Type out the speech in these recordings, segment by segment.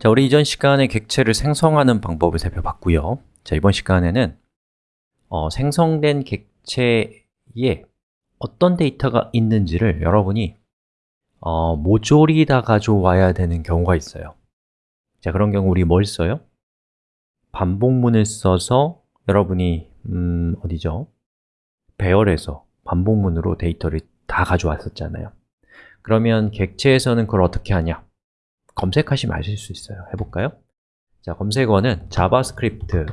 자, 우리 이전 시간에 객체를 생성하는 방법을 살펴봤고요 자, 이번 시간에는 어, 생성된 객체에 어떤 데이터가 있는지를 여러분이 어, 모조리 다 가져와야 되는 경우가 있어요 자, 그런 경우 우리 뭘 써요? 반복문을 써서 여러분이 음, 어디죠? 배열에서 반복문으로 데이터를 다 가져왔었잖아요 그러면 객체에서는 그걸 어떻게 하냐? 검색하시면 아실 수 있어요. 해볼까요? 자, 검색어는 JavaScript.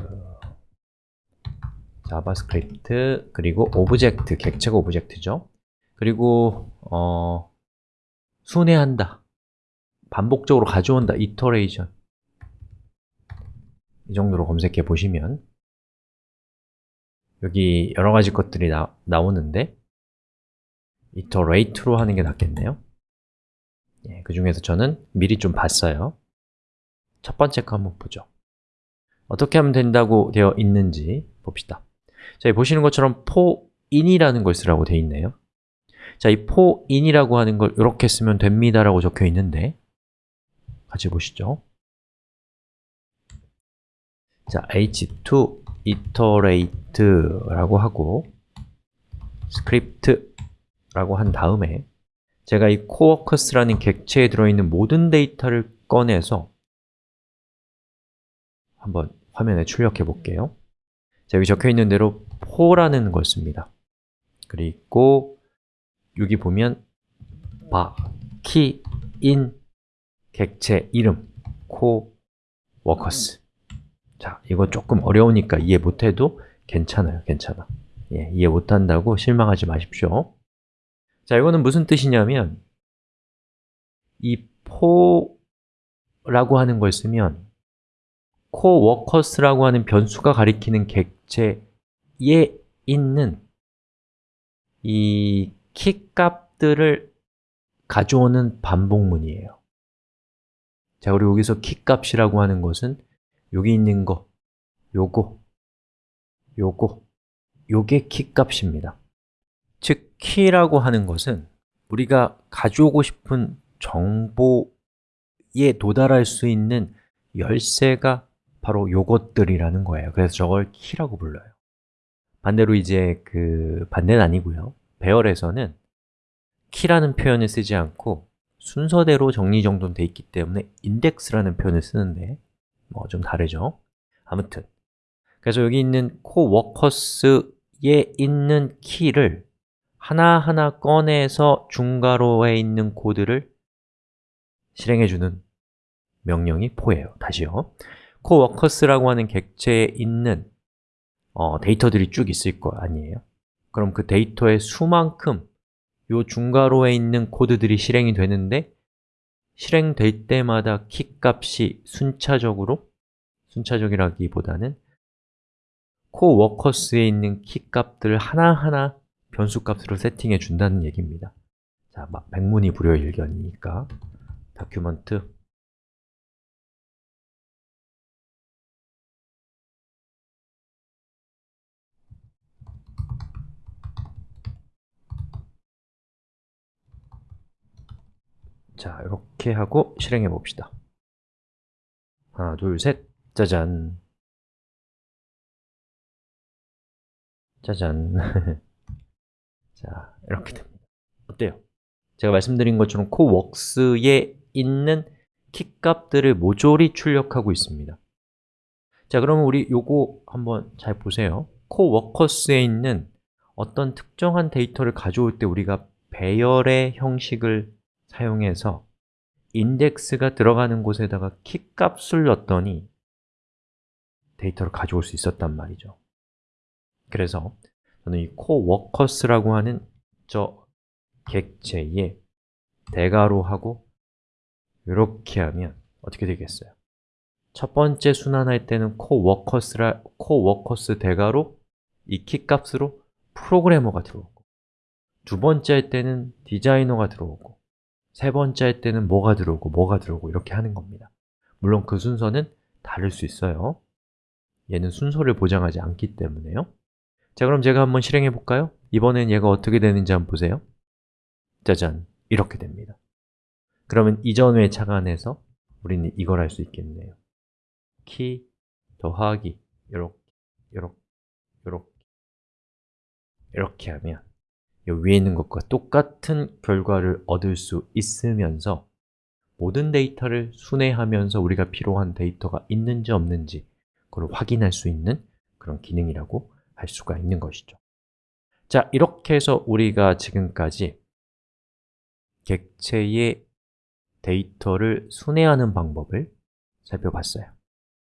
JavaScript 그리고 object, 객체가 object죠. 그리고 어, 순회한다. 반복적으로 가져온다, iteration. 이 정도로 검색해 보시면 여기 여러 가지 것들이 나, 나오는데 iterate로 하는 게 낫겠네요 예, 그 중에서 저는 미리 좀 봤어요. 첫 번째 거 한번 보죠. 어떻게 하면 된다고 되어 있는지 봅시다. 자, 보시는 것처럼 for인이라는 걸 쓰라고 되어 있네요. 자, 이 for인이라고 하는 걸 이렇게 쓰면 됩니다 라고 적혀 있는데 같이 보시죠. 자, h2 iterate라고 하고 script라고 한 다음에 제가 이 coworkers라는 객체에 들어있는 모든 데이터를 꺼내서 한번 화면에 출력해 볼게요. 자, 여기 적혀 있는 대로 for라는 걸 씁니다. 그리고 여기 보면 바, 키, 인, 객체, 이름, coworkers 자, 이거 조금 어려우니까 이해 못해도 괜찮아요, 괜찮아. 예, 이해 못한다고 실망하지 마십시오 자, 이거는 무슨 뜻이냐면 이 포라고 하는 걸 쓰면 coworkers라고 하는 변수가 가리키는 객체에 있는 이 키 값들을 가져오는 반복문이에요. 자, 그리고 여기서 키 값이라고 하는 것은 여기 있는 거, 요거, 요거, 요게 키 값입니다 즉, 키라고 하는 것은 우리가 가져오고 싶은 정보에 도달할 수 있는 열쇠가 바로 요것들이라는 거예요. 그래서 저걸 키라고 불러요. 반대로 이제 그 반대는 아니고요. 배열에서는 키라는 표현을 쓰지 않고 순서대로 정리정돈 돼 있기 때문에 인덱스라는 표현을 쓰는데 뭐 좀 다르죠? 아무튼. 그래서 여기 있는 coworkers에 있는 키를 하나하나 꺼내서 중괄호에 있는 코드를 실행해주는 명령이 포예요 다시요 coworkers라고 하는 객체에 있는 어, 데이터들이 쭉 있을 거 아니에요? 그럼 그 데이터의 수만큼 이 중괄호에 있는 코드들이 실행이 되는데 실행될 때마다 키 값이 순차적으로 순차적이라기보다는 coworkers에 있는 키 값들을 하나하나 변수값으로 세팅해 준다는 얘기입니다. 자, 막 백문이 불여일견이니까 document 자, 이렇게 하고 실행해 봅시다. 하나, 둘, 셋, 짜잔. 짜잔 자, 이렇게 됩니다. 어때요? 제가 말씀드린 것처럼 coworks에 있는 키 값들을 모조리 출력하고 있습니다. 자, 그러면 우리 요거 한번 잘 보세요. coworkers에 있는 어떤 특정한 데이터를 가져올 때 우리가 배열의 형식을 사용해서 인덱스가 들어가는 곳에다가 키 값을 넣었더니 데이터를 가져올 수 있었단 말이죠. 그래서 저는 이 coworkers라고 하는 저 객체에 대가로 하고 이렇게 하면 어떻게 되겠어요? 첫 번째 순환할 때는 coworkers라, coworkers 대가로 이 키값으로 프로그래머가 들어오고 두 번째 할 때는 디자이너가 들어오고 세 번째 할 때는 뭐가 들어오고 뭐가 들어오고 이렇게 하는 겁니다. 물론 그 순서는 다를 수 있어요. 얘는 순서를 보장하지 않기 때문에요 자, 그럼 제가 한번 실행해 볼까요? 이번엔 얘가 어떻게 되는지 한번 보세요. 짜잔, 이렇게 됩니다. 그러면 이전 외 착안해서 우리는 이걸 할 수 있겠네요. 키 더하기 요렇게, 요렇게, 요렇게. 이렇게 하면 이 위에 있는 것과 똑같은 결과를 얻을 수 있으면서 모든 데이터를 순회하면서 우리가 필요한 데이터가 있는지 없는지 그걸 확인할 수 있는 그런 기능이라고 할 수가 있는 것이죠. 자, 이렇게 해서 우리가 지금까지 객체의 데이터를 순회하는 방법을 살펴봤어요